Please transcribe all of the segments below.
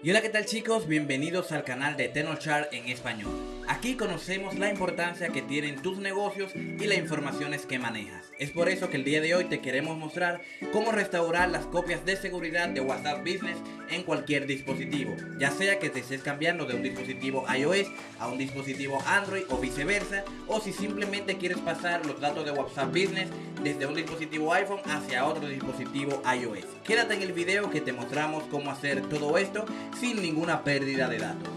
Y hola qué tal chicos, bienvenidos al canal de Tenochar en español. Aquí conocemos la importancia que tienen tus negocios y las informaciones que manejas. Es por eso que el día de hoy te queremos mostrar cómo restaurar las copias de seguridad de WhatsApp Business en cualquier dispositivo. Ya sea que te estés cambiando de un dispositivo iOS a un dispositivo Android o viceversa. O si simplemente quieres pasar los datos de WhatsApp Business desde un dispositivo iPhone hacia otro dispositivo iOS. Quédate en el video que te mostramos cómo hacer todo esto sin ninguna pérdida de datos.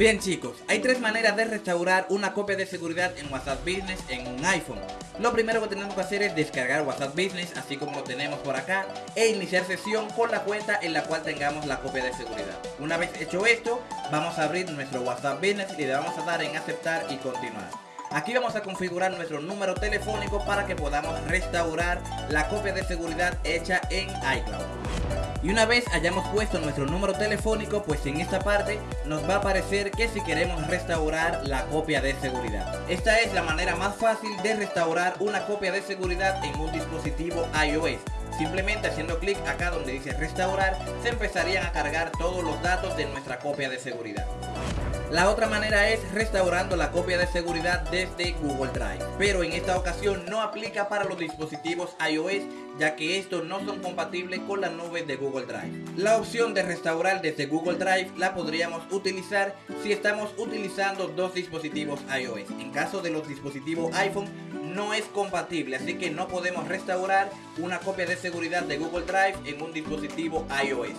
Bien chicos, hay tres maneras de restaurar una copia de seguridad en WhatsApp Business en un iPhone. Lo primero que tenemos que hacer es descargar WhatsApp Business, así como lo tenemos por acá, e iniciar sesión con la cuenta en la cual tengamos la copia de seguridad. Una vez hecho esto, vamos a abrir nuestro WhatsApp Business y le vamos a dar en aceptar y continuar. Aquí vamos a configurar nuestro número telefónico para que podamos restaurar la copia de seguridad hecha en iCloud. Y una vez hayamos puesto nuestro número telefónico, pues en esta parte nos va a aparecer que si queremos restaurar la copia de seguridad. Esta es la manera más fácil de restaurar una copia de seguridad en un dispositivo iOS. Simplemente haciendo clic acá donde dice restaurar, se empezarían a cargar todos los datos de nuestra copia de seguridad. La otra manera es restaurando la copia de seguridad desde Google Drive, pero en esta ocasión no aplica para los dispositivos iOS ya que estos no son compatibles con la nube de Google Drive. La opción de restaurar desde Google Drive la podríamos utilizar si estamos utilizando dos dispositivos iOS. En caso de los dispositivos iPhone no es compatible, así que no podemos restaurar una copia de seguridad de Google Drive en un dispositivo iOS.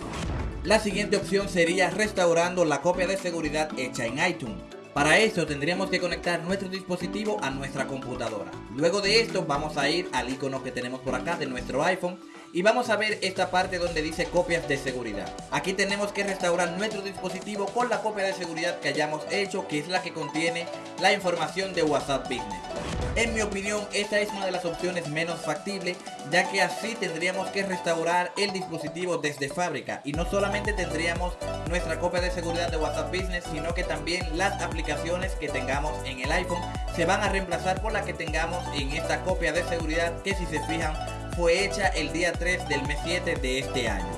La siguiente opción sería restaurando la copia de seguridad hecha en iTunes. Para eso tendríamos que conectar nuestro dispositivo a nuestra computadora. Luego de esto vamos a ir al icono que tenemos por acá de nuestro iPhone y vamos a ver esta parte donde dice copias de seguridad. Aquí tenemos que restaurar nuestro dispositivo con la copia de seguridad que hayamos hecho que es la que contiene la información de WhatsApp Business. En mi opinión, esta es una de las opciones menos factibles, ya que así tendríamos que restaurar el dispositivo desde fábrica y no solamente tendríamos nuestra copia de seguridad de WhatsApp Business, sino que también las aplicaciones que tengamos en el iPhone se van a reemplazar por las que tengamos en esta copia de seguridad que si se fijan fue hecha el día 3 del mes 7 de este año.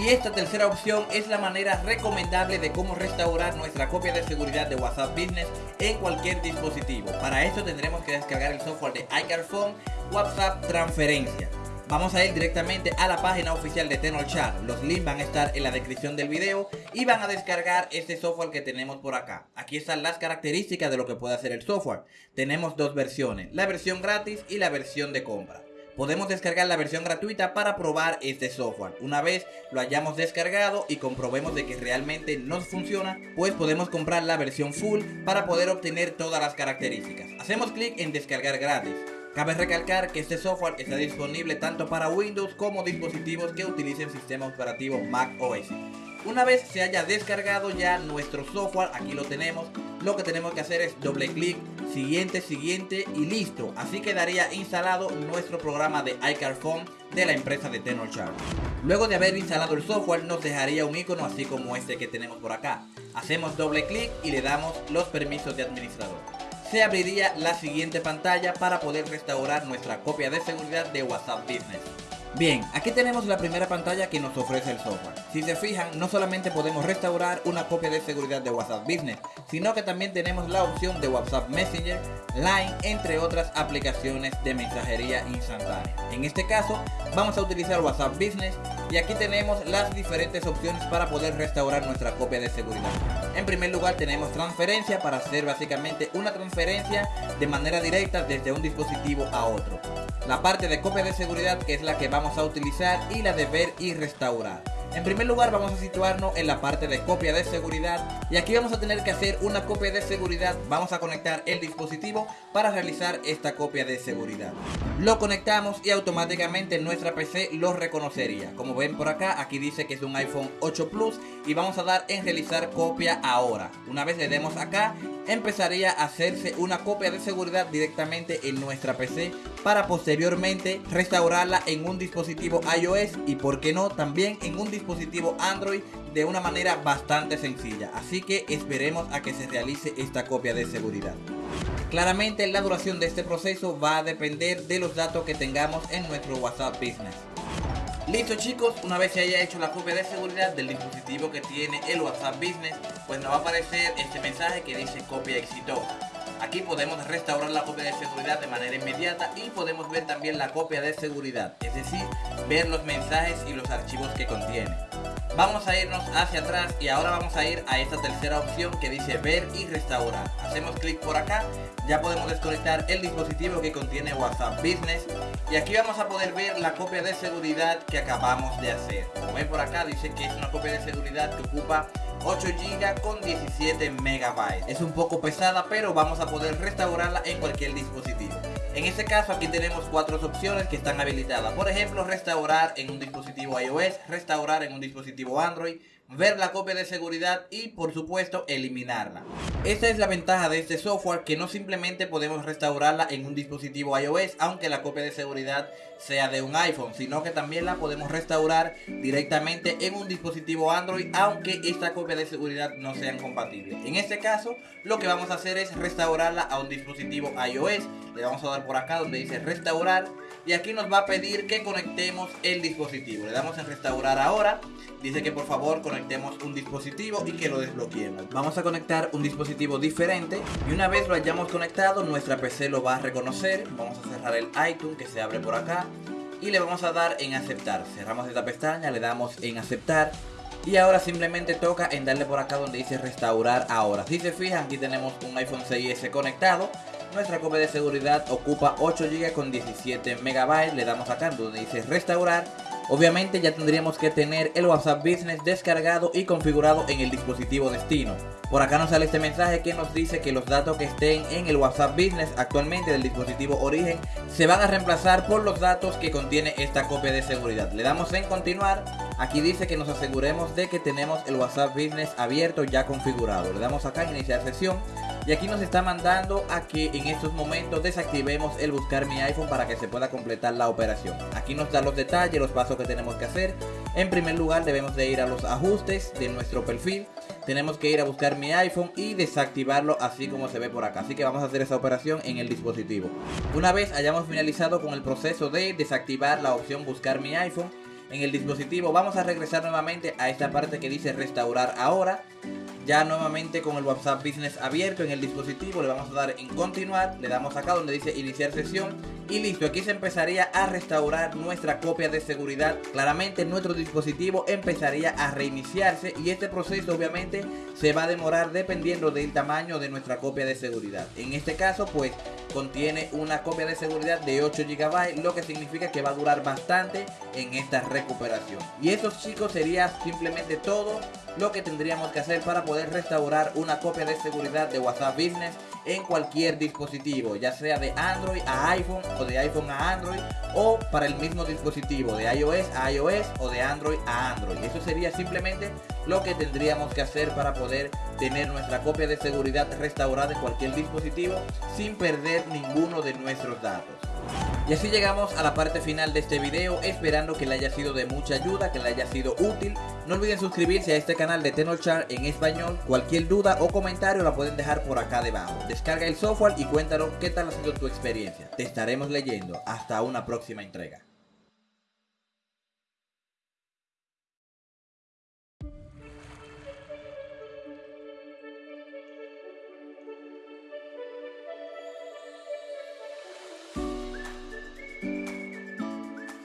Y esta tercera opción es la manera recomendable de cómo restaurar nuestra copia de seguridad de WhatsApp Business en cualquier dispositivo. Para esto tendremos que descargar el software de iCarphone WhatsApp Transferencia. Vamos a ir directamente a la página oficial de Tenorchat. Los links van a estar en la descripción del video y van a descargar este software que tenemos por acá. Aquí están las características de lo que puede hacer el software. Tenemos dos versiones, la versión gratis y la versión de compra podemos descargar la versión gratuita para probar este software. Una vez lo hayamos descargado y comprobemos de que realmente nos funciona, pues podemos comprar la versión full para poder obtener todas las características. Hacemos clic en descargar gratis. Cabe recalcar que este software está disponible tanto para Windows como dispositivos que utilicen sistema operativo Mac OS. Una vez se haya descargado ya nuestro software, aquí lo tenemos, lo que tenemos que hacer es doble clic, siguiente, siguiente y listo. Así quedaría instalado nuestro programa de iCarphone de la empresa de Tenorshare. Luego de haber instalado el software nos dejaría un icono así como este que tenemos por acá. Hacemos doble clic y le damos los permisos de administrador. Se abriría la siguiente pantalla para poder restaurar nuestra copia de seguridad de WhatsApp Business. Bien, aquí tenemos la primera pantalla que nos ofrece el software. Si se fijan, no solamente podemos restaurar una copia de seguridad de WhatsApp Business, sino que también tenemos la opción de WhatsApp Messenger, Line, entre otras aplicaciones de mensajería instantánea. En este caso, vamos a utilizar WhatsApp Business y aquí tenemos las diferentes opciones para poder restaurar nuestra copia de seguridad. En primer lugar tenemos transferencia para hacer básicamente una transferencia de manera directa desde un dispositivo a otro la parte de copia de seguridad que es la que vamos a utilizar y la de ver y restaurar. En primer lugar vamos a situarnos en la parte de copia de seguridad y aquí vamos a tener que hacer una copia de seguridad. Vamos a conectar el dispositivo para realizar esta copia de seguridad. Lo conectamos y automáticamente nuestra PC lo reconocería. Como ven por acá, aquí dice que es un iPhone 8 Plus y vamos a dar en realizar copia ahora. Una vez le demos acá, empezaría a hacerse una copia de seguridad directamente en nuestra PC para posteriormente restaurarla en un dispositivo iOS y por qué no también en un dispositivo Android de una manera bastante sencilla. Así que esperemos a que se realice esta copia de seguridad. Claramente la duración de este proceso va a depender de los datos que tengamos en nuestro WhatsApp Business. Listo chicos, una vez se haya hecho la copia de seguridad del dispositivo que tiene el WhatsApp Business, pues nos va a aparecer este mensaje que dice copia exitosa. Aquí podemos restaurar la copia de seguridad de manera inmediata y podemos ver también la copia de seguridad, es decir, ver los mensajes y los archivos que contiene. Vamos a irnos hacia atrás y ahora vamos a ir a esta tercera opción que dice ver y restaurar. Hacemos clic por acá, ya podemos desconectar el dispositivo que contiene WhatsApp Business y aquí vamos a poder ver la copia de seguridad que acabamos de hacer. Como ven por acá dice que es una copia de seguridad que ocupa 8 GB con 17 MB. Es un poco pesada pero vamos a poder restaurarla en cualquier dispositivo. En este caso aquí tenemos cuatro opciones que están habilitadas. Por ejemplo, restaurar en un dispositivo iOS, restaurar en un dispositivo Android, ver la copia de seguridad y por supuesto eliminarla. Esta es la ventaja de este software que no simplemente podemos restaurarla en un dispositivo iOS aunque la copia de seguridad sea de un iPhone, sino que también la podemos restaurar directamente en un dispositivo Android aunque esta copia de seguridad no sean compatibles. En este caso lo que vamos a hacer es restaurarla a un dispositivo iOS. Le vamos a dar por acá donde dice restaurar y aquí nos va a pedir que conectemos el dispositivo. Le damos en restaurar ahora. Dice que por favor conectemos un dispositivo y que lo desbloqueemos. Vamos a conectar un dispositivo diferente y una vez lo hayamos conectado nuestra PC lo va a reconocer. Vamos a cerrar el iTunes que se abre por acá y le vamos a dar en aceptar. Cerramos esta pestaña, le damos en aceptar y ahora simplemente toca en darle por acá donde dice restaurar ahora. Si se fijan aquí tenemos un iPhone 6S conectado nuestra copia de seguridad ocupa 8 GB con 17 MB. Le damos acá donde dice restaurar. Obviamente ya tendríamos que tener el WhatsApp Business descargado y configurado en el dispositivo destino. Por acá nos sale este mensaje que nos dice que los datos que estén en el WhatsApp Business actualmente del dispositivo origen se van a reemplazar por los datos que contiene esta copia de seguridad. Le damos en continuar. Aquí dice que nos aseguremos de que tenemos el WhatsApp Business abierto ya configurado. Le damos acá en iniciar sesión. Y aquí nos está mandando a que en estos momentos desactivemos el buscar mi iPhone para que se pueda completar la operación. Aquí nos da los detalles, los pasos que tenemos que hacer. En primer lugar debemos de ir a los ajustes de nuestro perfil. Tenemos que ir a buscar mi iPhone y desactivarlo así como se ve por acá. Así que vamos a hacer esa operación en el dispositivo. Una vez hayamos finalizado con el proceso de desactivar la opción buscar mi iPhone en el dispositivo, vamos a regresar nuevamente a esta parte que dice restaurar ahora ya nuevamente con el WhatsApp Business abierto en el dispositivo le vamos a dar en continuar, le damos acá donde dice iniciar sesión y listo, aquí se empezaría a restaurar nuestra copia de seguridad, claramente nuestro dispositivo empezaría a reiniciarse y este proceso obviamente se va a demorar dependiendo del tamaño de nuestra copia de seguridad, en este caso pues contiene una copia de seguridad de 8 GB, lo que significa que va a durar bastante en esta recuperación. Y eso chicos sería simplemente todo lo que tendríamos que hacer para poder restaurar una copia de seguridad de WhatsApp Business en cualquier dispositivo, ya sea de Android a iPhone o de iPhone a Android o para el mismo dispositivo de iOS a iOS o de Android a Android. Eso sería simplemente lo que tendríamos que hacer para poder tener nuestra copia de seguridad restaurada en cualquier dispositivo sin perder ninguno de nuestros datos. Y así llegamos a la parte final de este video, esperando que le haya sido de mucha ayuda, que le haya sido útil. No olviden suscribirse a este canal de Tenorchar en español. Cualquier duda o comentario la pueden dejar por acá debajo. Descarga el software y cuéntanos qué tal ha sido tu experiencia. Te estaremos leyendo. Hasta una próxima entrega.